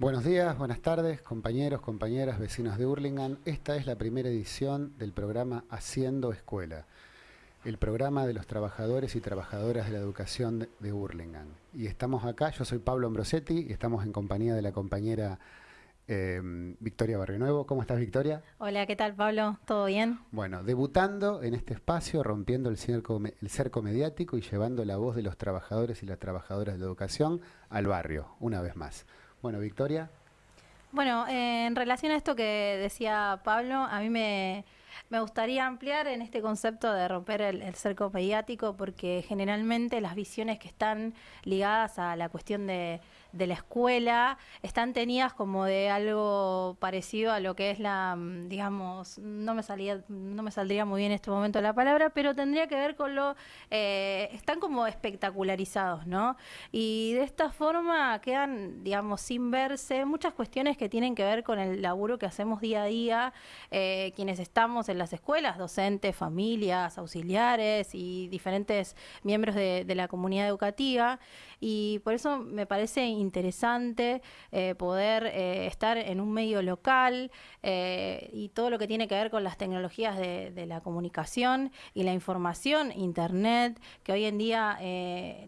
Buenos días, buenas tardes, compañeros, compañeras, vecinos de Hurlingham. Esta es la primera edición del programa Haciendo Escuela, el programa de los trabajadores y trabajadoras de la educación de Hurlingham. Y estamos acá, yo soy Pablo Ambrosetti y estamos en compañía de la compañera eh, Victoria Barrionuevo. ¿Cómo estás, Victoria? Hola, ¿qué tal, Pablo? ¿Todo bien? Bueno, debutando en este espacio, rompiendo el cerco, el cerco mediático y llevando la voz de los trabajadores y las trabajadoras de la educación al barrio, una vez más. Bueno, Victoria. Bueno, eh, en relación a esto que decía Pablo, a mí me, me gustaría ampliar en este concepto de romper el, cerco mediático porque generalmente las visiones que están ligadas a la cuestión de, de la escuela están tenidas como de algo parecido a lo que es la, mm, digamos, no me salía, no me saldría muy bien en este momento la palabra, pero tendría que ver con lo, eh, están como espectacularizados, ¿no? Y de esta forma quedan, digamos, sin verse muchas cuestiones que tienen que ver con el laburo que hacemos día a día, eh, quienes estamos en las escuelas, docentes, familias, auxiliares y diferentes miembros de, de la comunidad educativa. Y por eso me parece interesante eh, poder eh, estar en un medio local eh, y todo lo que tiene que ver con las tecnologías de, la comunicación y la información, internet, que hoy en día,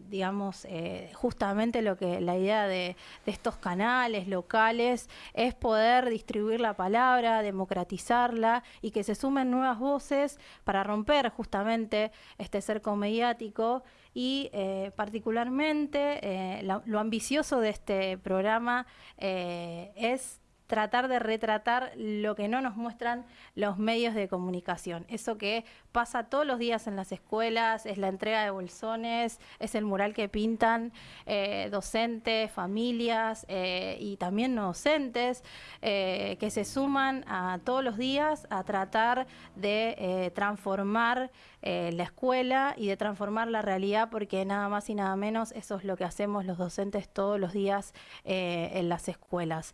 digamos, justamente lo que la idea de, estos canales locales es poder distribuir la palabra, democratizarla y que se sumen nuevas voces para romper justamente este cerco mediático y eh, particularmente eh, lo, ambicioso de este programa eh, es tratar de retratar lo que no nos muestran los medios de comunicación. Eso que pasa todos los días en las escuelas, es la entrega de bolsones, es el mural que pintan eh, docentes, familias eh, y también no docentes, eh, que se suman a todos los días a tratar de transformar la escuela y de transformar la realidad, porque nada más y nada menos eso es lo que hacemos los docentes todos los días en las escuelas.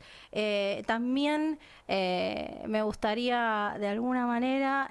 También me gustaría de alguna manera,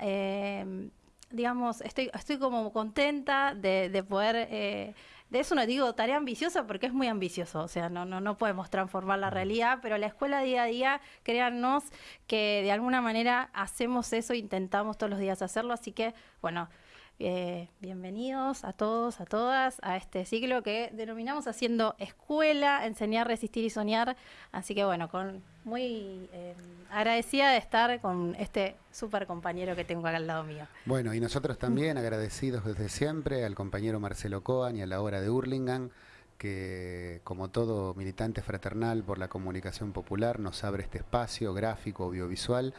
digamos, estoy, estoy como contenta de, poder... Eh, de eso no digo tarea ambiciosa porque es muy ambicioso, o sea, no, no, no podemos transformar la realidad, pero la escuela día a día, créannos que de alguna manera hacemos eso, intentamos todos los días hacerlo, así que, bueno, eh, bienvenidos a todos, a todas, a este ciclo que denominamos haciendo escuela, enseñar, resistir y soñar. Así que bueno, con muy eh, agradecida de estar con este súper compañero que tengo acá al lado mío. Bueno, y nosotros también agradecidos desde siempre al compañero Marcelo Coan y a la hora de Hurlingham que como todo militante fraternal por la comunicación popular nos abre este espacio gráfico, audiovisual,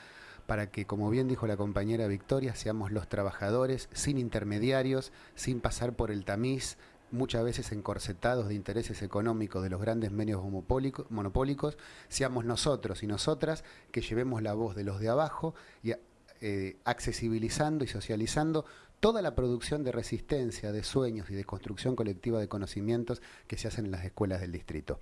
para que, como bien dijo la compañera Victoria, seamos los trabajadores sin intermediarios, sin pasar por el tamiz, muchas veces encorsetados de intereses económicos de los grandes medios monopólicos, seamos nosotros y nosotras que llevemos la voz de los de abajo y eh, accesibilizando y socializando toda la producción de resistencia, de sueños y de construcción colectiva de conocimientos que se hacen en las escuelas del distrito.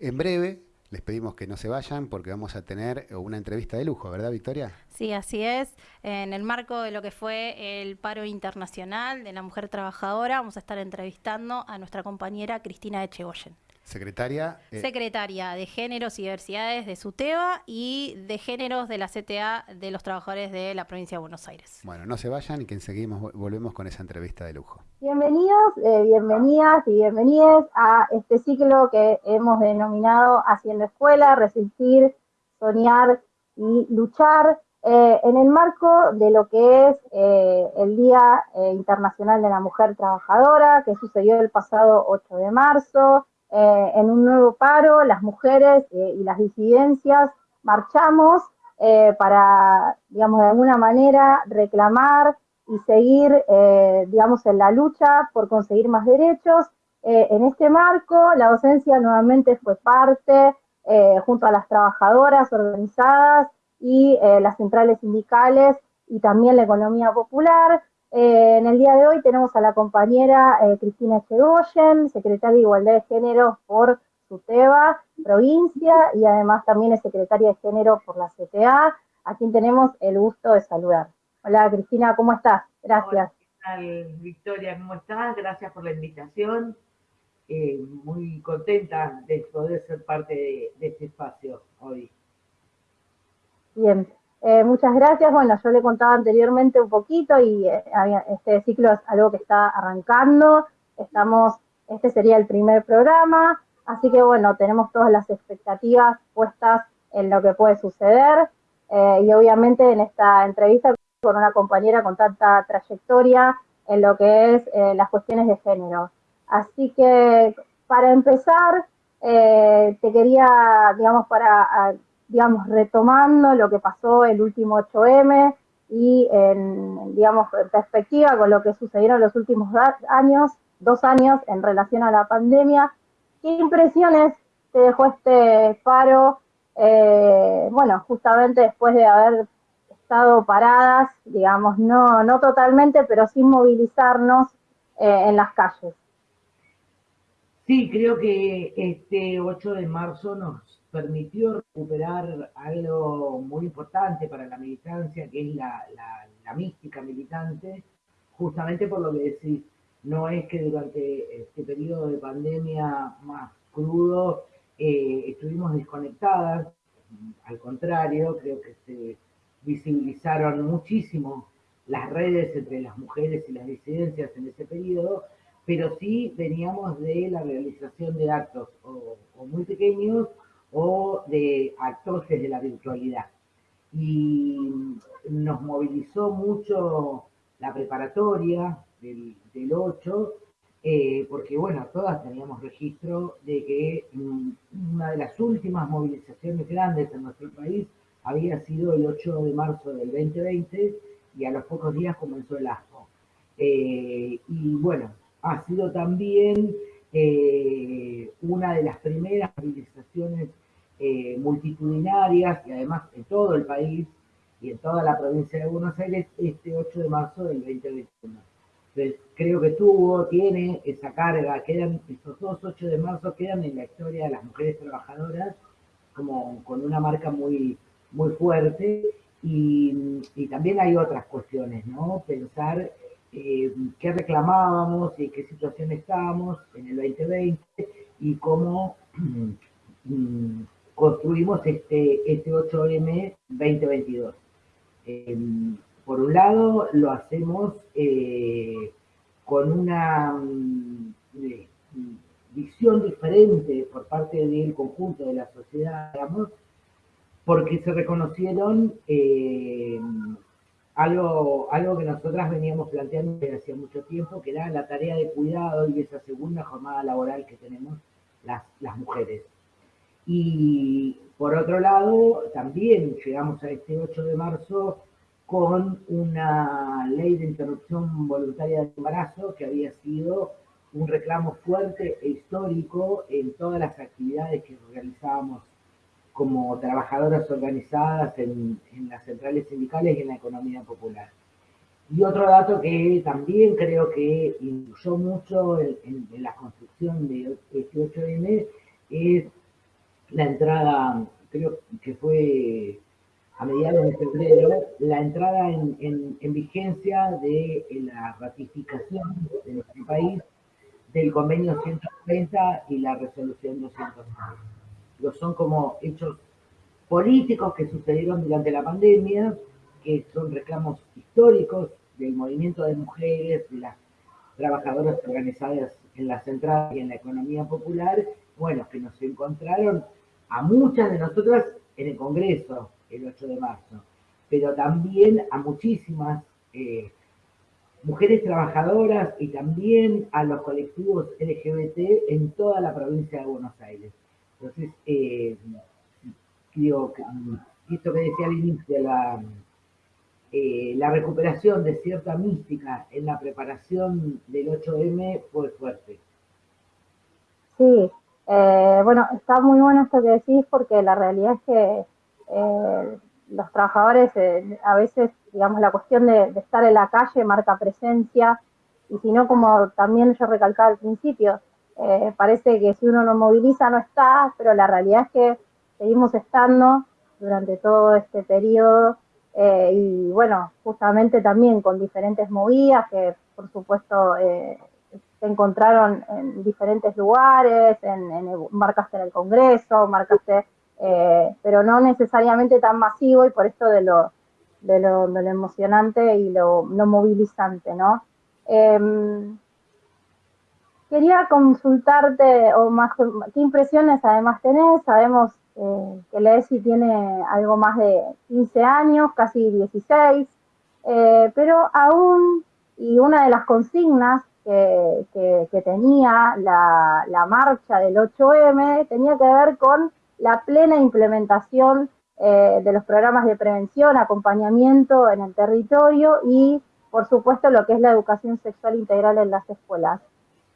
En breve, les pedimos que no se vayan porque vamos a tener una entrevista de lujo, ¿verdad, Victoria? Sí, así es. En el marco de lo que fue el paro internacional de la mujer trabajadora, vamos a estar entrevistando a nuestra compañera Cristina Echegoyen. Secretaria. Eh, Secretaria de Géneros y Diversidades de SUTEBA y de Géneros de la CTA de los Trabajadores de la Provincia de Buenos Aires. Bueno, no se vayan y que enseguida volvemos con esa entrevista de lujo. Bienvenidos, eh, bienvenidas y bienvenidos a este ciclo que hemos denominado Haciendo Escuela, Resistir, Soñar y Luchar. Eh, en el marco de lo que es el Día Internacional de la Mujer Trabajadora, que sucedió el pasado 8 de marzo, eh, en un nuevo paro, las mujeres eh, y las disidencias marchamos eh, para, digamos, de alguna manera reclamar y seguir, digamos, en la lucha por conseguir más derechos. en este marco, la docencia nuevamente fue parte, junto a las trabajadoras organizadas y las centrales sindicales y también la economía popular, eh, en el día de hoy tenemos a la compañera eh, Cristina Chegoyen, secretaria de Igualdad de Género por SUTEBA, provincia, y además también es secretaria de Género por la CTA, a quien tenemos el gusto de saludar. Hola Cristina, ¿cómo estás? Gracias. Hola, ¿qué tal, Victoria? ¿Cómo estás? Gracias por la invitación. eh, muy contenta de poder ser parte de, este espacio hoy. Bien, eh, muchas gracias. Bueno, yo le contaba anteriormente un poquito y eh, este ciclo es algo que está arrancando. Estamos, este sería el primer programa, así que bueno, tenemos todas las expectativas puestas en lo que puede suceder. y obviamente en esta entrevista con una compañera con tanta trayectoria en lo que es las cuestiones de género. Así que para empezar, eh, te quería, digamos, para, digamos, retomando lo que pasó el último 8M y en, digamos, en perspectiva con lo que sucedieron los últimos años, dos años en relación a la pandemia, ¿qué impresiones te dejó este paro? Eh, bueno, justamente después de haber estado paradas, digamos, no, no totalmente, pero sin movilizarnos eh, en las calles. Sí, creo que este 8 de marzo nos permitió recuperar algo muy importante para la militancia, que es la, mística militante, justamente por lo que decís, no es que durante este periodo de pandemia más crudo eh, estuvimos desconectadas, al contrario, creo que se visibilizaron muchísimo las redes entre las mujeres y las disidencias en ese periodo, pero sí veníamos de la realización de actos o, muy pequeños o de actos de la virtualidad. Y nos movilizó mucho la preparatoria del, 8, eh, porque bueno, todas teníamos registro de que una de las últimas movilizaciones grandes en nuestro país había sido el 8 de marzo del 2020 y a los pocos días comenzó el ASCO. Eh, y bueno, ha sido también eh, una de las primeras movilizaciones eh, multitudinarias y además en todo el país y en toda la provincia de Buenos Aires este 8 de marzo del 2021. Entonces, creo que tuvo, tiene esa carga, quedan, estos dos 8 de marzo quedan en la historia de las mujeres trabajadoras como con una marca muy, muy fuerte y, y también hay otras cuestiones, ¿no? Pensar eh, qué reclamábamos y qué situación estábamos en el 2020 y cómo mm, construimos este, este 8M 2022. Em, por un lado, lo hacemos eh, con una mm, visión diferente por parte del conjunto de la sociedad, digamos, porque se reconocieron eh, algo, algo que nosotras veníamos planteando desde hacía mucho tiempo, que era la tarea de cuidado y esa segunda jornada laboral que tenemos las mujeres. Y por otro lado, también llegamos a este 8 de marzo con una ley de interrupción voluntaria del embarazo que había sido un reclamo fuerte e histórico en todas las actividades que realizábamos como trabajadoras organizadas en, las centrales sindicales y en la economía popular. Y otro dato que también creo que influyó mucho en, la construcción de este 8M es la entrada, creo que fue a mediados de febrero, la entrada en, vigencia de la ratificación de nuestro país del convenio 130 y la resolución 206 son como hechos políticos que sucedieron durante la pandemia, que son reclamos históricos del movimiento de mujeres, de las trabajadoras organizadas en la central y en la economía popular, bueno, que nos encontraron a muchas de nosotras en el Congreso el 8 de marzo, pero también a muchísimas eh, mujeres trabajadoras y también a los colectivos LGBT en toda la provincia de Buenos Aires. Entonces, eh, digo, esto que decía al inicio, la, eh, la recuperación de cierta mística en la preparación del 8M fue fuerte. Sí, eh, bueno, está muy bueno esto que decís porque la realidad es que los trabajadores a veces, digamos, la cuestión de, de, estar en la calle marca presencia y si no, como también yo recalcaba al principio, eh, parece que si uno no moviliza no está, pero la realidad es que seguimos estando durante todo este periodo eh, y bueno, justamente también con diferentes movidas que por supuesto eh, se encontraron en diferentes lugares, en, marcaste en el Congreso, marcaste, eh, pero no necesariamente tan masivo y por esto de lo, de lo, emocionante y lo, movilizante, ¿no? Em, quería consultarte, o más, ¿qué impresiones además tenés? Sabemos eh, que la ESI tiene algo más de 15 años, casi 16, eh, pero aún, y una de las consignas que, tenía la, marcha del 8M tenía que ver con la plena implementación eh, de los programas de prevención, acompañamiento en el territorio y, por supuesto, lo que es la educación sexual integral en las escuelas.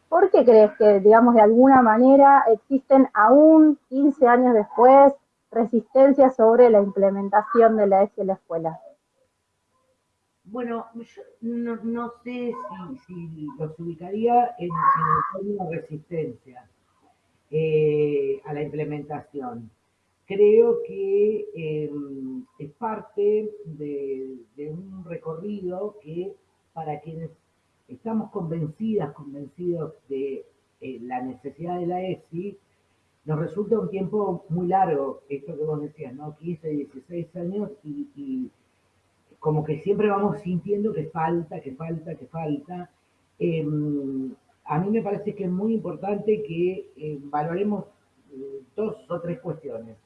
¿Por qué crees que, digamos, de alguna manera existen aún 15 años después resistencias sobre la implementación de la ESI en la escuela? Bueno, yo no, sé si, los ubicaría en, término resistencia eh, a la implementación. Creo que em, es parte de, un recorrido que para quienes estamos convencidas, convencidos de eh, la necesidad de la ESI, nos resulta un tiempo muy largo, esto que vos decías, ¿no? 15, 16 años y como que siempre vamos sintiendo que falta, que falta, que falta. Em, a mí me parece que es muy importante que eh, valoremos eh, dos o tres cuestiones.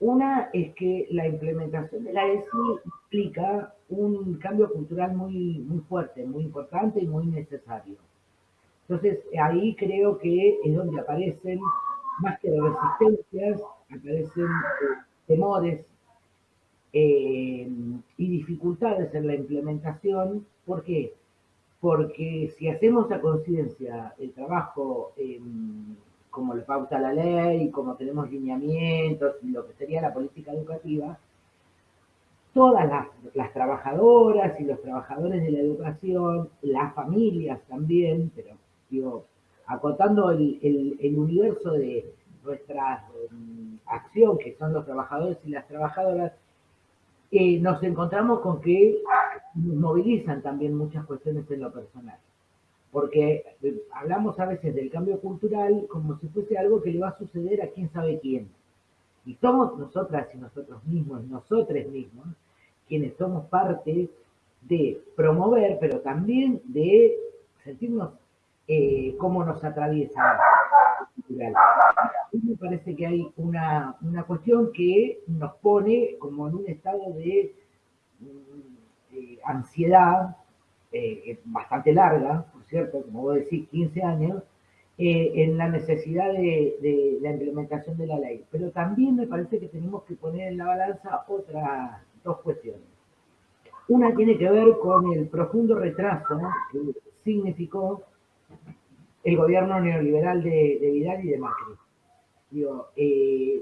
Una es que la implementación de la ESI implica un cambio cultural muy, muy fuerte, muy importante y muy necesario. Entonces, ahí creo que es donde aparecen, más que resistencias, aparecen eh, temores, eh, y dificultades en la implementación. ¿Por qué? Porque si hacemos a conciencia el trabajo em, como lo pauta la ley, como tenemos lineamientos lo que sería la política educativa, todas las, trabajadoras y los trabajadores de la educación, las familias también, pero digo, acotando el, universo de nuestra em, acción, que son los trabajadores y las trabajadoras, nos encontramos con que movilizan también muchas cuestiones en lo personal. Porque eh, hablamos a veces del cambio cultural como si fuese algo que le va a suceder a quién sabe quién. Y somos nosotras y nosotros mismos, nosotros mismos, quienes somos parte de promover, pero también de sentirnos eh, cómo nos atraviesa cultural me parece que hay una, cuestión que nos pone como en un estado de, mm, ansiedad eh, bastante larga, por cierto, como vos decís, 15 años, eh, en la necesidad de, la implementación de la ley. Pero también me parece que tenemos que poner en la balanza otras dos cuestiones. Una tiene que ver con el profundo retraso que significó el gobierno neoliberal de, Vidal y de Macri. Digo, eh,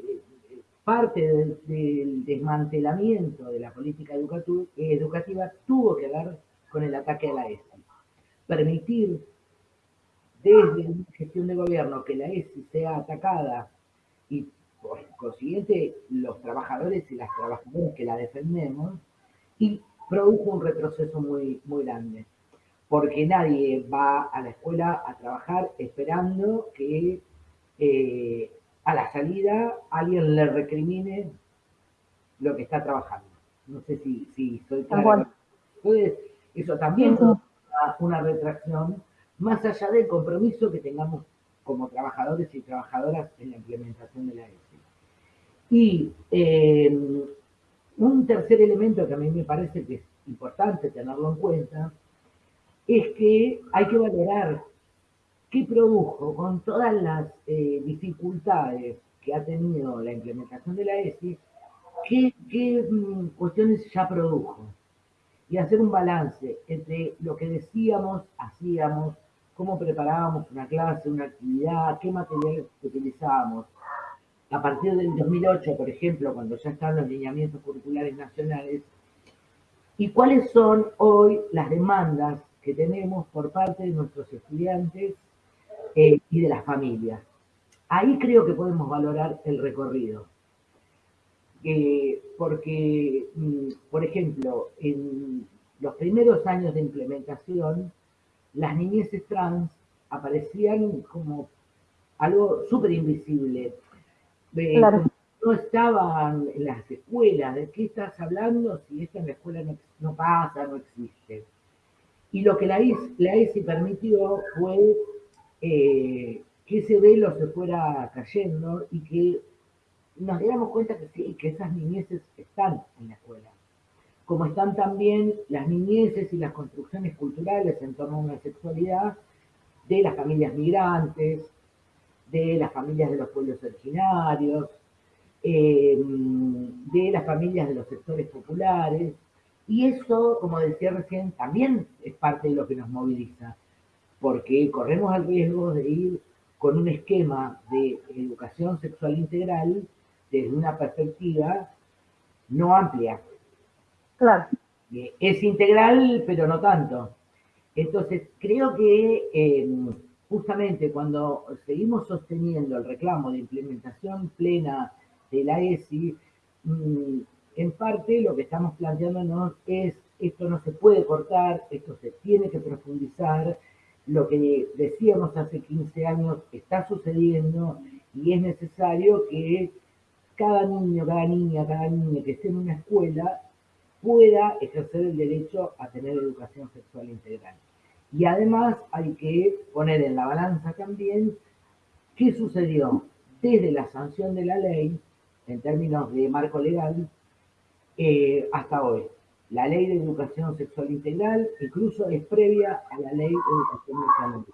parte del, desmantelamiento de la política educativa tuvo que ver con el ataque a la ESI. Permitir desde una gestión de gobierno que la ESI sea atacada y por consiguiente los trabajadores y las trabajadoras que la defendemos, y produjo un retroceso muy, muy grande. Porque nadie va a la escuela a trabajar esperando que eh, a la salida alguien le recrimine lo que está trabajando. No sé si, si soy claro. Entonces, eso también es una, retracción, más allá del compromiso que tengamos como trabajadores y trabajadoras en la implementación de la ESI. Y eh, un tercer elemento que a mí me parece que es importante tenerlo en cuenta es que hay que valorar ¿Qué produjo con todas las eh, dificultades que ha tenido la implementación de la ESI? ¿Qué, mm, cuestiones ya produjo? Y hacer un balance entre lo que decíamos, hacíamos, cómo preparábamos una clase, una actividad, qué materiales utilizábamos. A partir del 2008, por ejemplo, cuando ya están los lineamientos curriculares nacionales, y cuáles son hoy las demandas que tenemos por parte de nuestros estudiantes eh, y de las familias. Ahí creo que podemos valorar el recorrido. Eh, porque, mm, por ejemplo, en los primeros años de implementación, las niñeces trans aparecían como algo súper invisible. Eh, no estaban en las escuelas, ¿de qué estás hablando si esto en la escuela no, pasa, no existe? Y lo que la, ESI permitió fue eh, que ese velo se fuera cayendo y que nos diéramos cuenta que sí, que esas niñeces están en la escuela. Como están también las niñeces y las construcciones culturales en torno a una sexualidad de las familias migrantes, de las familias de los pueblos originarios, eh, de las familias de los sectores populares. Y eso, como decía recién, también es parte de lo que nos moviliza, porque corremos el riesgo de ir con un esquema de educación sexual integral desde una perspectiva no amplia. Claro. Eh, es integral, pero no tanto. Entonces, creo que eh, justamente cuando seguimos sosteniendo el reclamo de implementación plena de la ESI, mm, en parte lo que estamos planteándonos es esto no se puede cortar, esto se tiene que profundizar, lo que decíamos hace 15 años está sucediendo y es necesario que cada niño, cada niña, cada niña que esté en una escuela pueda ejercer el derecho a tener educación sexual integral. Y además hay que poner en la balanza también qué sucedió desde la sanción de la ley, en términos de marco legal, eh, hasta hoy. La ley de educación sexual integral incluso es previa a la ley de educación sexual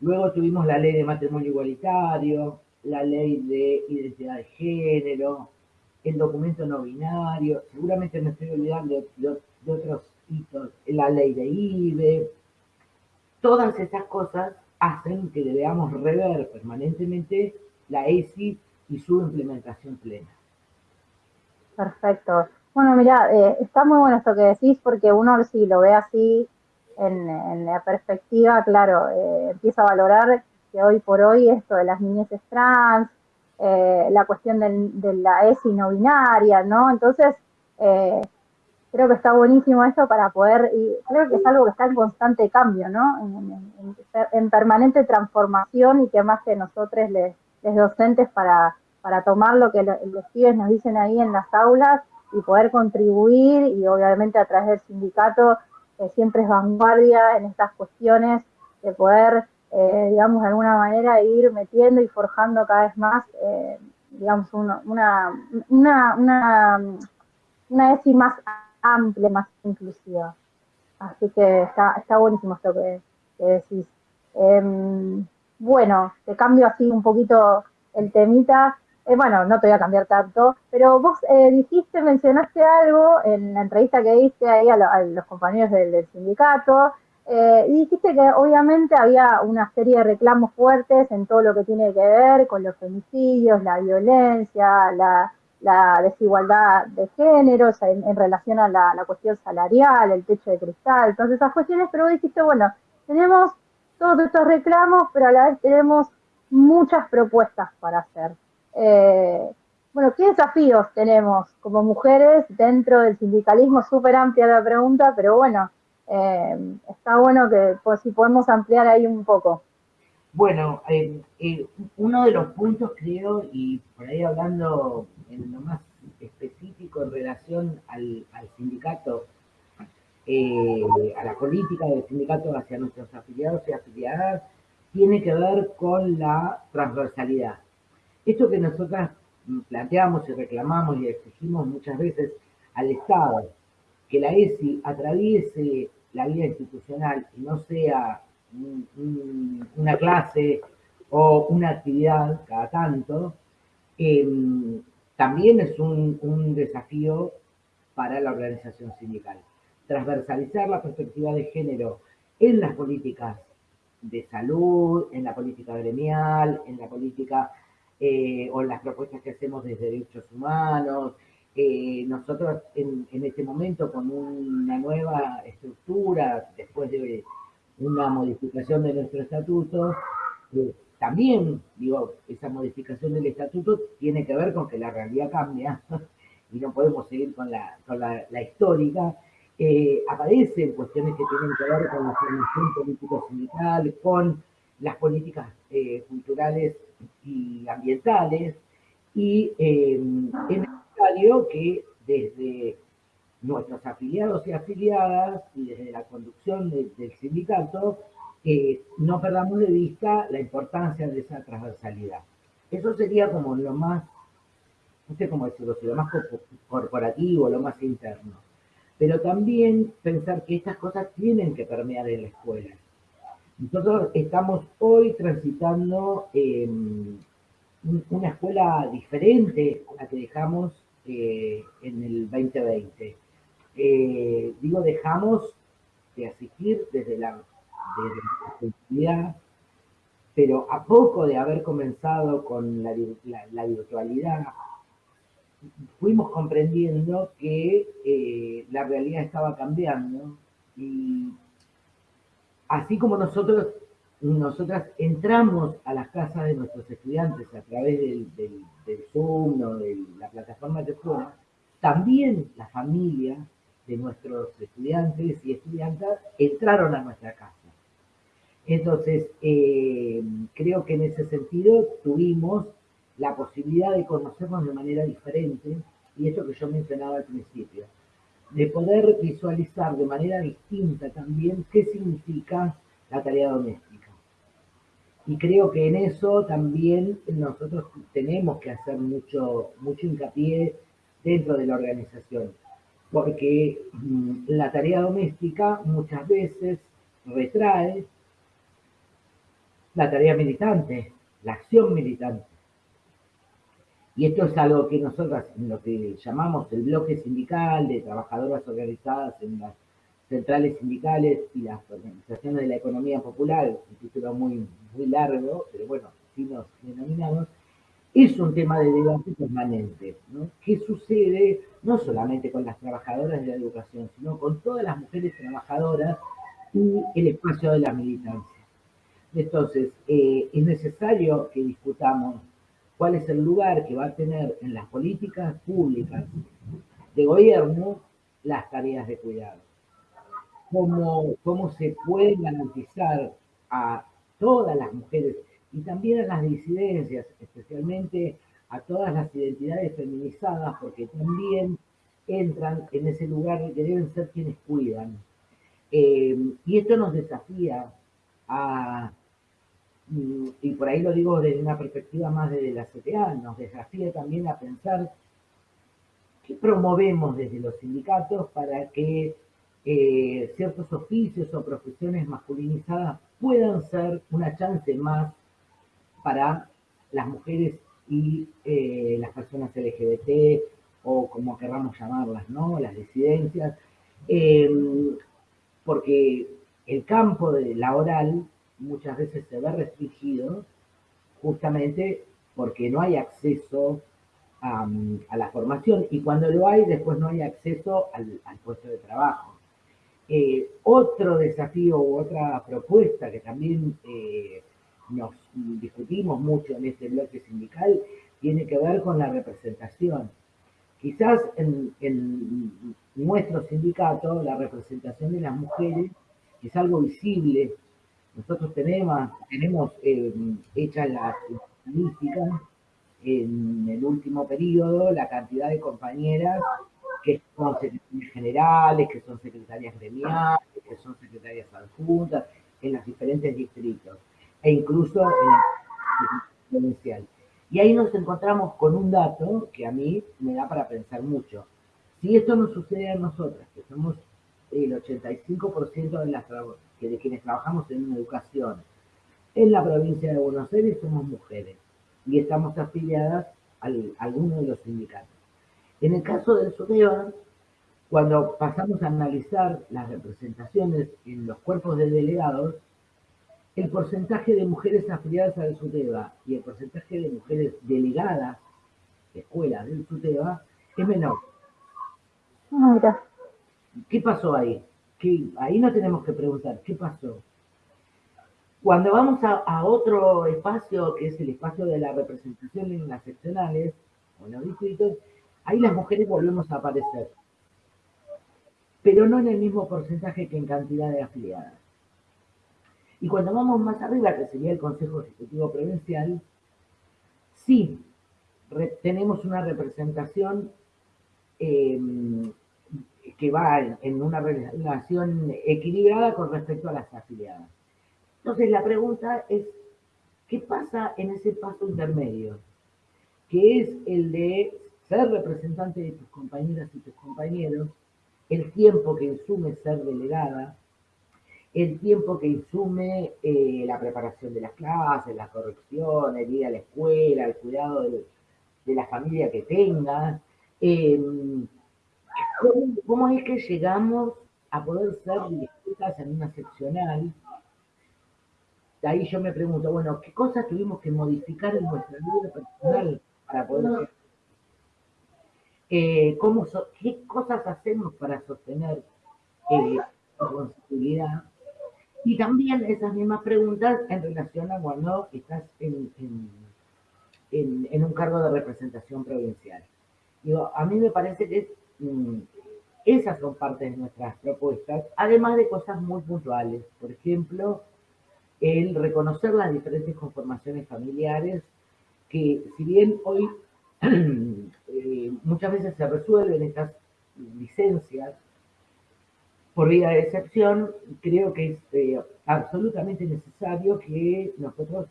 Luego tuvimos la ley de matrimonio igualitario, la ley de identidad de género, el documento no binario, seguramente me estoy olvidando de, otros hitos, la ley de IBE. Todas estas cosas hacen que debamos rever permanentemente la ESI y su implementación plena. Perfecto. Bueno, mira, eh, está muy bueno esto que decís porque uno si lo ve así en, la perspectiva, claro, eh, empieza a valorar que hoy por hoy esto de las niñeces trans, eh, la cuestión de la ESI no binaria, ¿no? Entonces, eh, creo que está buenísimo esto para poder, y creo que es algo que está en constante cambio, ¿no? En, permanente transformación y que más que nosotros les, docentes para, para tomar lo que los pibes nos dicen ahí en las aulas y poder contribuir y obviamente a través del sindicato que siempre es vanguardia en estas cuestiones de poder eh, digamos, de alguna manera ir metiendo y forjando cada vez más, eh, digamos, una, una, una, una, ESI más amplia, más inclusiva. Así que está, está buenísimo esto que, decís. Em, bueno, te cambio así un poquito el temita. Eh, bueno, no te voy a cambiar tanto, pero vos dijiste, mencionaste algo en la entrevista que diste ahí a, los compañeros del sindicato, eh, y dijiste que obviamente había una serie de reclamos fuertes en todo lo que tiene que ver con los femicidios, la violencia, la, desigualdad de género, en, relación a la, cuestión salarial, el techo de cristal, todas esas cuestiones, pero dijiste, bueno, tenemos todos estos reclamos, pero a la vez tenemos muchas propuestas para hacer. Eh, bueno, ¿qué desafíos tenemos como mujeres dentro del sindicalismo? Súper amplia la pregunta, pero bueno, eh, está bueno que pues, si podemos ampliar ahí un poco. Bueno, eh, uno de los puntos creo, y por ahí hablando en lo más específico en relación al, sindicato, a la política del sindicato hacia nuestros afiliados y afiliadas, tiene que ver con la transversalidad. Esto que nosotras planteamos y reclamamos y exigimos muchas veces al Estado, que la ESI atraviese la vida institucional y no sea una clase o una actividad cada tanto, em, también es un, desafío para la organización sindical. Transversalizar la perspectiva de género en las políticas de salud, en la política gremial, en la política eh, o en las propuestas que hacemos desde derechos humanos, nosotros en, este momento con una nueva estructura, después de una modificación de nuestro estatuto, eh, también, digo, esa modificación del estatuto tiene que ver con que la realidad cambia y no podemos seguir con la, con la, histórica. Eh, aparecen cuestiones que tienen que ver con la formación político-sindical, con las políticas eh, culturales y ambientales, y es necesario que desde nuestros afiliados y afiliadas y desde la conducción del sindicato no perdamos de vista la importancia de esa transversalidad. Eso sería como lo más, no sé cómo decirlo, lo más corporativo, lo más interno. Pero también pensar que estas cosas tienen que permear en la escuela. Nosotros estamos hoy transitando em, una escuela diferente a la que dejamos eh, en el 2020. Eh, digo, dejamos de asistir desde la, desde la pero a poco de haber comenzado con la, virtualidad, fuimos comprendiendo que eh, la realidad estaba cambiando y así como nosotros, nosotras entramos a las casas de nuestros estudiantes a través del, Zoom o de la plataforma de fuera, también la familia de nuestros estudiantes y estudiantas entraron a nuestra casa. Entonces, eh, creo que en ese sentido tuvimos la posibilidad de conocernos de manera diferente, y eso que yo mencionaba al principio, de poder visualizar de manera distinta también qué significa la tarea doméstica. Y creo que en eso también nosotros tenemos que hacer mucho, mucho hincapié dentro de la organización, porque mm, la tarea doméstica muchas veces retrae la tarea militante, la acción militante. Y esto es algo que nosotros, en lo que llamamos el bloque sindical de trabajadoras organizadas en las centrales sindicales y las organizaciones de la economía popular, un título muy, muy largo, pero bueno, si nos denominamos, es un tema de debate permanente. ¿no? ¿Qué sucede no solamente con las trabajadoras de la educación, sino con todas las mujeres trabajadoras y el espacio de la militancia? Entonces, eh, es necesario que discutamos cuál es el lugar que va a tener en las políticas públicas de gobierno las tareas de cuidado. Cómo, cómo se puede garantizar a todas las mujeres y también a las disidencias, especialmente a todas las identidades feminizadas, porque también entran en ese lugar que deben ser quienes cuidan. Eh, y esto nos desafía a y por ahí lo digo desde una perspectiva más desde la CTA, nos desafía también a pensar qué promovemos desde los sindicatos para que eh, ciertos oficios o profesiones masculinizadas puedan ser una chance más para las mujeres y eh, las personas LGBT o como querramos llamarlas, ¿no? Las disidencias, em, porque el campo de laboral muchas veces se ve restringido justamente porque no hay acceso a, la formación y cuando lo hay después no hay acceso al, puesto de trabajo. Eh, otro desafío u otra propuesta que también eh, nos discutimos mucho en este bloque sindical tiene que ver con la representación. Quizás en, en nuestro sindicato la representación de las mujeres es algo visible nosotros tenemos, tenemos eh, hechas las estadísticas en el último periodo, la cantidad de compañeras que son secretarias generales, que son secretarias gremiales, que son secretarias adjuntas, en los diferentes distritos, e incluso en el provincial. Y ahí nos encontramos con un dato que a mí me da para pensar mucho. Si esto no sucede a nosotras, que somos el 85% de las que de quienes trabajamos en educación en la provincia de Buenos Aires somos mujeres y estamos afiliadas a alguno de los sindicatos. En el caso del SUDEBA, cuando pasamos a analizar las representaciones en los cuerpos de delegados, el porcentaje de mujeres afiliadas al SUTEBA y el porcentaje de mujeres delegadas de escuelas del SUTEBA es menor. Mira. ¿Qué pasó ahí? Ahí no tenemos que preguntar, ¿qué pasó? Cuando vamos a, otro espacio, que es el espacio de la representación en las seccionales o en los distritos, ahí las mujeres volvemos a aparecer. pero no en el mismo porcentaje que en cantidad de afiliadas. Y cuando vamos más arriba, que sería el Consejo Ejecutivo Provincial, sí tenemos una representación em, que va en, una relación equilibrada con respecto a las afiliadas. Entonces la pregunta es, ¿qué pasa en ese paso intermedio? Que es el de ser representante de tus compañeras y tus compañeros, el tiempo que insume ser delegada, el tiempo que insume eh, la preparación de las clases, la corrección, el ir a la escuela, el cuidado de, la familia que tengas. Em, ¿cómo, es que llegamos a poder ser distintas en una seccional? De ahí yo me pregunto, bueno, ¿qué cosas tuvimos que modificar en nuestra vida personal para poder eh, ¿cómo ¿Qué cosas hacemos para sostener eh, la responsabilidad? Y también esas mismas preguntas en relación a cuando estás en, en, un cargo de representación provincial. Digo, a mí me parece que esas son partes de nuestras propuestas, además de cosas muy puntuales. Por ejemplo, el reconocer las diferentes conformaciones familiares, que si bien hoy eh, muchas veces se resuelven estas licencias por vía de excepción, creo que es eh, absolutamente necesario que nosotros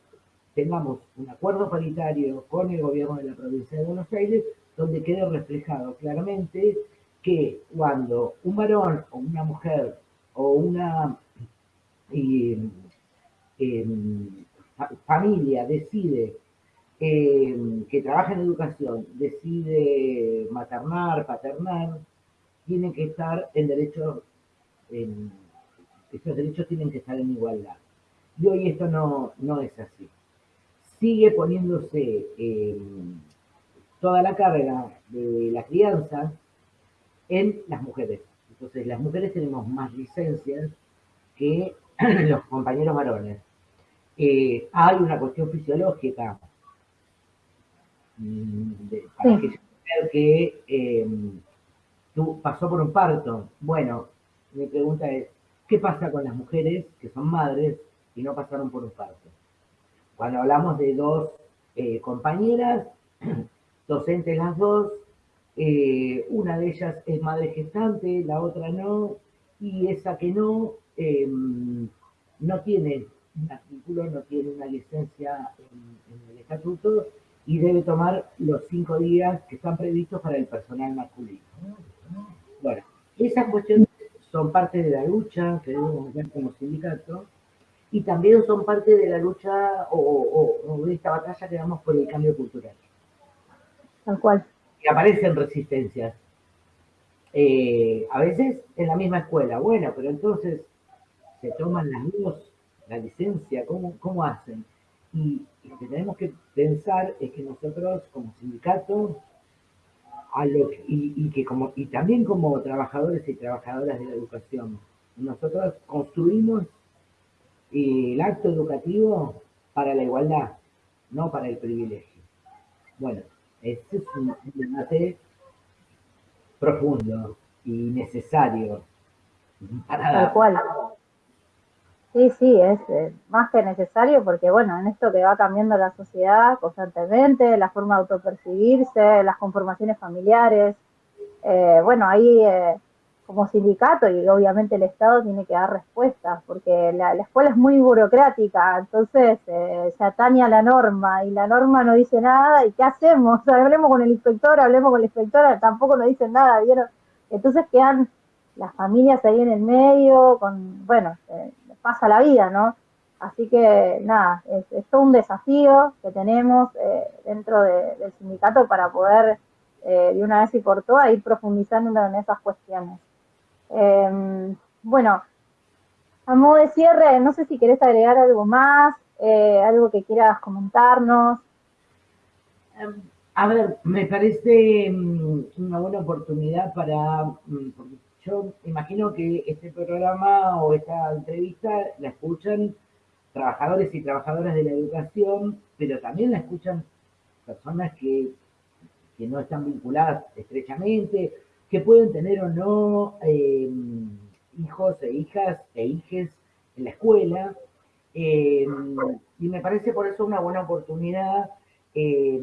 tengamos un acuerdo paritario con el gobierno de la provincia de Buenos Aires, donde quede reflejado claramente que cuando un varón o una mujer o una em, familia decide eh, que trabaja en educación decide maternar, paternar, tienen que estar en derechos, esos derechos tienen que estar en igualdad. Y hoy esto no, no es así. Sigue poniéndose eh, toda la carga de la crianza en las mujeres. Entonces, las mujeres tenemos más licencias que los compañeros varones. Eh, hay una cuestión fisiológica para que que em, tú pasó por un parto. Bueno, mi pregunta es, ¿qué pasa con las mujeres que son madres y no pasaron por un parto? Cuando hablamos de dos eh, compañeras, docentes las dos, eh, una de ellas es madre gestante, la otra no, y esa que no, em, no tiene un artículo, no tiene una licencia en el estatuto y debe tomar los cinco días que están previstos para el personal masculino. Bueno, esas cuestiones son parte de la lucha que debemos ver como sindicato y también son parte de la lucha o, de esta batalla que damos por el cambio cultural. Y aparecen resistencias. Eh, a veces en la misma escuela, bueno, pero entonces se toman las dos, la licencia, ¿cómo, cómo hacen? Y lo que tenemos que pensar es que nosotros como sindicato a lo y, que como, y también como trabajadores y trabajadoras de la educación, nosotros construimos el acto educativo para la igualdad, no para el privilegio. Bueno, este es un debate profundo y necesario. Para Tal cual. Sí, sí, es más que necesario porque, bueno, en esto que va cambiando la sociedad constantemente, la forma de autopercibirse, las conformaciones familiares, eh, bueno, ahí eh, como sindicato y obviamente el Estado tiene que dar respuestas porque la, escuela es muy burocrática, entonces eh, se atañe a la norma y la norma no dice nada y ¿qué hacemos? hablemos con el inspector, hablemos con la inspectora, tampoco nos dicen nada, ¿vieron? Entonces quedan las familias ahí en el medio, con, bueno, pasa la vida, ¿no? Así que nada, es, todo un desafío que tenemos eh, dentro del sindicato para poder eh, de una vez y por todas ir profundizando en esas cuestiones. Em, bueno, a modo de cierre, no sé si querés agregar algo más, eh, algo que quieras comentarnos. Em, a ver, me parece mm, una buena oportunidad para, mm, yo imagino que este programa o esta entrevista la escuchan trabajadores y trabajadoras de la educación, pero también la escuchan personas que, no están vinculadas estrechamente que pueden tener o no eh, hijos e hijas e hijes en la escuela. Eh, y me parece por eso una buena oportunidad eh,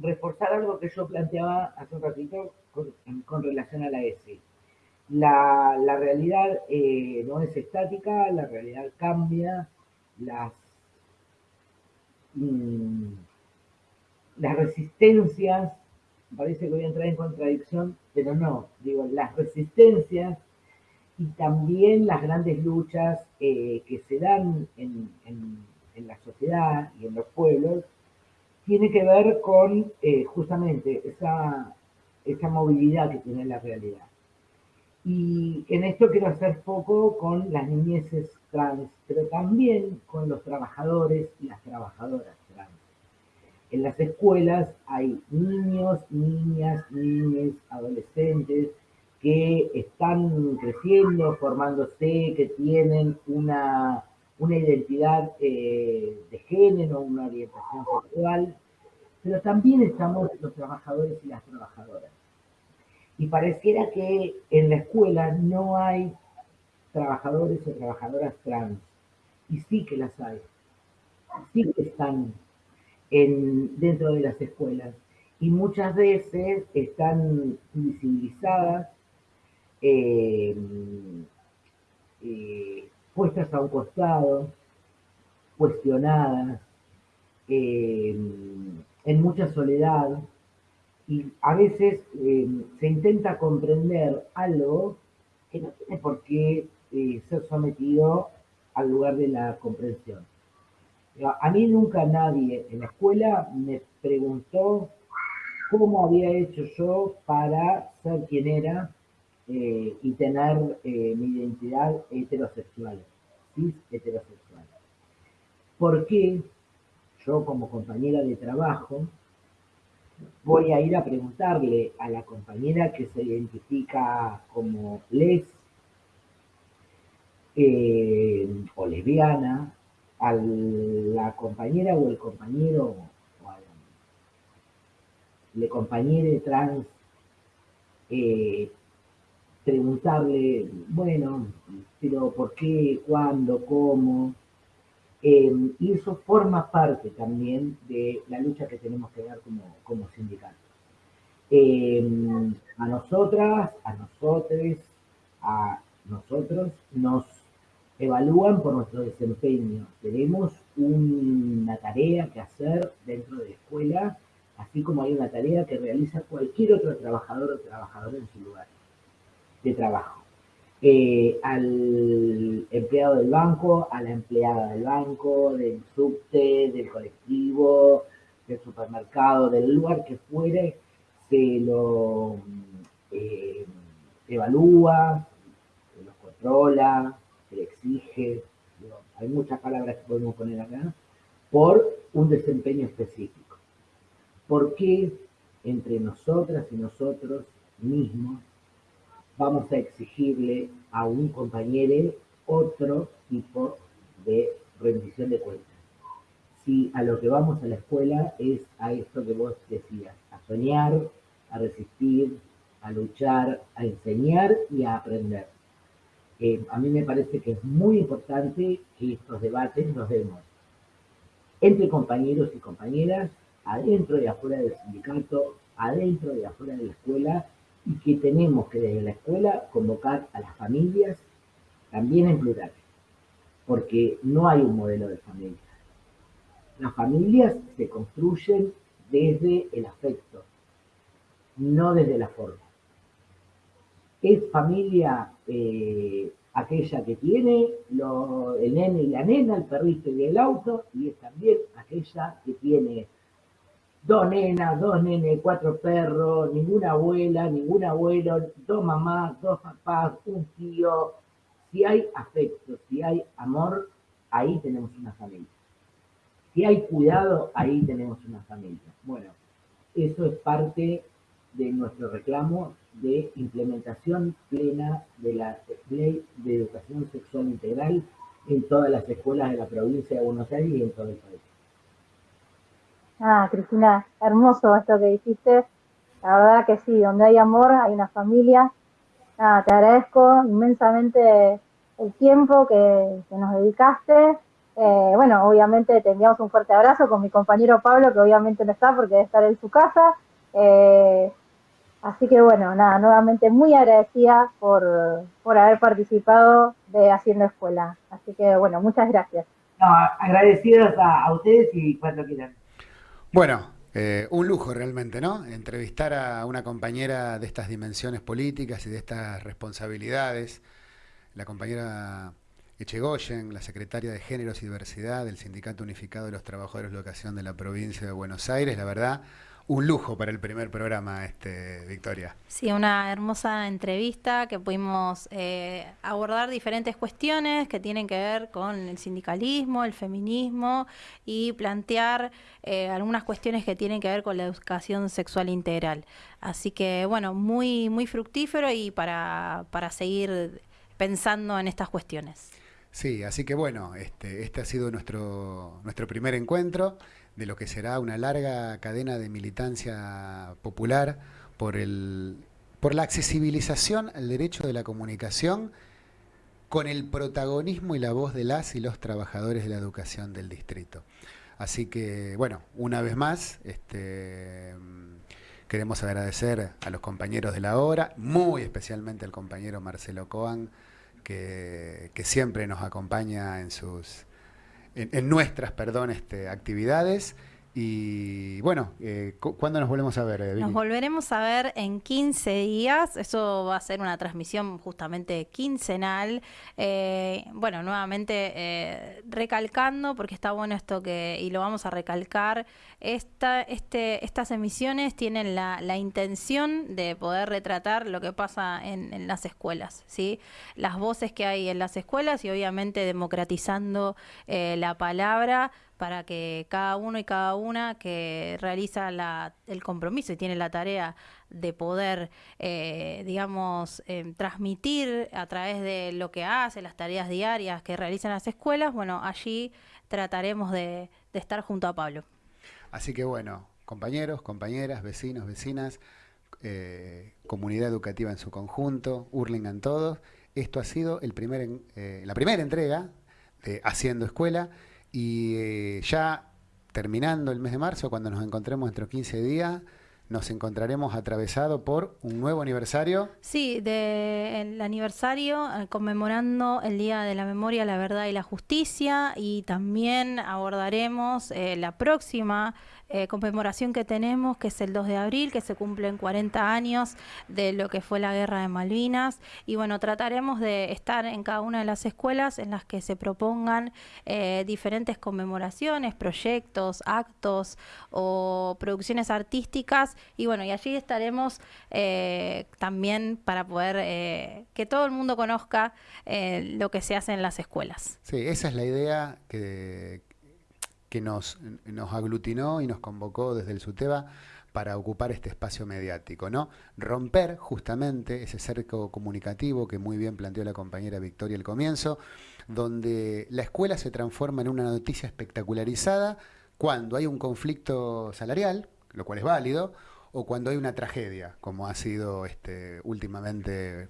reforzar algo que yo planteaba hace un ratito con, relación a la ESI. La, realidad no es estática, la realidad cambia, las, mm, las resistencias parece que voy a entrar en contradicción, pero no, digo, las resistencias y también las grandes luchas eh, que se dan en, la sociedad y en los pueblos, tiene que ver con eh, justamente esa, esa movilidad que tiene la realidad. Y en esto quiero hacer foco con las niñeces trans, pero también con los trabajadores y las trabajadoras en las escuelas hay niños, niñas, niñas, adolescentes que están creciendo, formándose, que tienen una, identidad eh, de género, una orientación sexual, pero también estamos los trabajadores y las trabajadoras. Y pareciera que en la escuela no hay trabajadores o trabajadoras trans, y sí que las hay, sí que están dentro de las escuelas. Y muchas veces están visibilizadas, eh, eh, puestas a un costado, cuestionadas, eh, en mucha soledad, y a veces se intenta comprender algo que no tiene por qué ser sometido al lugar de la comprensión. A mí nunca nadie en la escuela me preguntó cómo había hecho yo para ser quien era eh, y tener eh, mi identidad heterosexual, cis heterosexual. ¿Por qué yo como compañera de trabajo voy a ir a preguntarle a la compañera que se identifica como les eh, o lesbiana a la compañera o el compañero o a la compañera trans eh, preguntarle, bueno, pero ¿por qué? ¿Cuándo? ¿Cómo? Em, y eso forma parte también de la lucha que tenemos que dar como, como sindicatos. Em, a nosotras, a nosotros, a nosotros nos evalúan por nuestro desempeño. Tenemos una tarea que hacer dentro de la escuela, así como hay una tarea que realiza cualquier otro trabajador o trabajadora en su lugar de trabajo. Eh, al empleado del banco, a la empleada del banco, del subte, del colectivo, del supermercado, del lugar que fuere, se lo eh, evalúa, se lo controla, exige, hay muchas palabras que podemos poner acá, por un desempeño específico. ¿Por qué entre nosotras y nosotros mismos vamos a exigirle a un compañero otro tipo de rendición de cuentas? Si a lo que vamos a la escuela es a esto que vos decías, a soñar, a resistir, a luchar, a enseñar y a aprender. Eh, a mí me parece que es muy importante que estos debates los demos entre compañeros y compañeras, adentro y afuera del sindicato, adentro y afuera de la escuela, y que tenemos que desde la escuela convocar a las familias, también en plural, porque no hay un modelo de familia. Las familias se construyen desde el afecto, no desde la forma. Es familia eh, aquella que tiene el nene y la nena, el perrito y el auto, y es también aquella que tiene dos nenas, dos nenes, cuatro perros, ninguna abuela, ningún abuelo, dos mamás, dos papás, un tío. Si hay afecto, si hay amor, ahí tenemos una familia. Si hay cuidado, ahí tenemos una familia. Bueno, eso es parte de nuestro reclamo de implementación plena de la ley de educación sexual integral en todas las escuelas de la provincia de Buenos Aires y en todo el país. Ah, Cristina, hermoso esto que dijiste. La verdad que sí, donde hay amor hay una familia. Nada, te agradezco inmensamente el tiempo que, nos dedicaste. Eh, bueno, obviamente te enviamos un fuerte abrazo con mi compañero Pablo, que obviamente no está porque debe estar en su casa. Eh, así que bueno, nada, nuevamente muy agradecida por, por haber participado de Haciendo Escuela. Así que bueno, muchas gracias. No, agradecidos a, a ustedes y cuando quieran. Bueno, eh, un lujo realmente, ¿no? Entrevistar a una compañera de estas dimensiones políticas y de estas responsabilidades, la compañera Echegoyen, la secretaria de Géneros y Diversidad del Sindicato Unificado de los Trabajadores de Educación de la provincia de Buenos Aires, la verdad, un lujo para el primer programa, este, Victoria. Sí, una hermosa entrevista que pudimos eh, abordar diferentes cuestiones que tienen que ver con el sindicalismo, el feminismo y plantear eh, algunas cuestiones que tienen que ver con la educación sexual integral. Así que, bueno, muy, muy fructífero y para, para seguir pensando en estas cuestiones. Sí, así que bueno, este, este ha sido nuestro, nuestro primer encuentro de lo que será una larga cadena de militancia popular por, el, por la accesibilización al derecho de la comunicación con el protagonismo y la voz de las y los trabajadores de la educación del distrito. Así que, bueno, una vez más, este, queremos agradecer a los compañeros de la hora, muy especialmente al compañero Marcelo Coan, que, que siempre nos acompaña en sus en, nuestras, perdón, este, actividades. Y bueno, eh, ¿cuándo nos volvemos a ver? Eh, nos volveremos a ver en 15 días. Eso va a ser una transmisión justamente quincenal. Eh, bueno, nuevamente eh, recalcando, porque está bueno esto que, y lo vamos a recalcar, esta, este, estas emisiones tienen la, la, intención de poder retratar lo que pasa en, en, las escuelas, ¿sí? Las voces que hay en las escuelas y obviamente democratizando la palabra para que cada uno y cada una que realiza el compromiso y tiene la tarea de poder, eh, digamos, em, transmitir a través de lo que hace, las tareas diarias que realizan las escuelas, bueno, allí trataremos de, estar junto a Pablo. Así que bueno, compañeros, compañeras, vecinos, vecinas, eh, comunidad educativa en su conjunto, Hurlingham todos, esto ha sido el primer, eh, la primera entrega de Haciendo Escuela. Y eh, ya terminando el mes de marzo, cuando nos encontremos dentro de 15 días, nos encontraremos atravesado por un nuevo aniversario. Sí, del aniversario eh, conmemorando el Día de la Memoria, la Verdad y la Justicia y también abordaremos eh, la próxima eh, conmemoración que tenemos, que es el 2 de abril, que se cumplen 40 años de lo que fue la guerra de Malvinas. Y bueno, trataremos de estar en cada una de las escuelas en las que se propongan eh, diferentes conmemoraciones, proyectos, actos o producciones artísticas. Y bueno, y allí estaremos eh, también para poder que todo el mundo conozca lo que se hace en las escuelas. Sí, esa es la idea que que nos, aglutinó y nos convocó desde el SUTEBA para ocupar este espacio mediático, ¿no? Romper justamente ese cerco comunicativo que muy bien planteó la compañera Victoria al comienzo, donde la escuela se transforma en una noticia espectacularizada cuando hay un conflicto salarial, lo cual es válido, o cuando hay una tragedia, como ha sido este, últimamente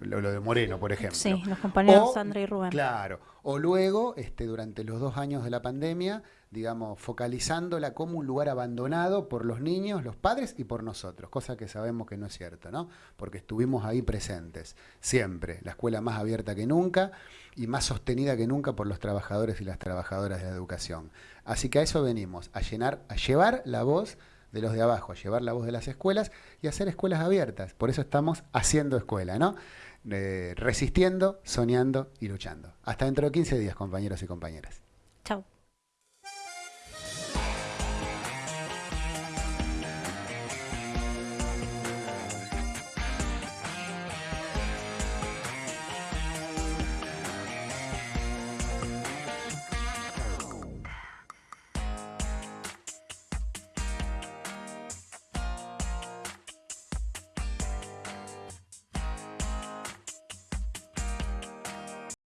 lo, de Moreno, por ejemplo. Sí, los compañeros Sandra y Rubén. Claro, o luego, este, durante los dos años de la pandemia, digamos, focalizándola como un lugar abandonado por los niños, los padres y por nosotros, cosa que sabemos que no es cierto, ¿no? Porque estuvimos ahí presentes, siempre, la escuela más abierta que nunca y más sostenida que nunca por los trabajadores y las trabajadoras de la educación. Así que a eso venimos, a llenar, a llevar la voz de los de abajo, llevar la voz de las escuelas y hacer escuelas abiertas. Por eso estamos haciendo escuela, ¿no? Eh, resistiendo, soñando y luchando. Hasta dentro de 15 días, compañeros y compañeras.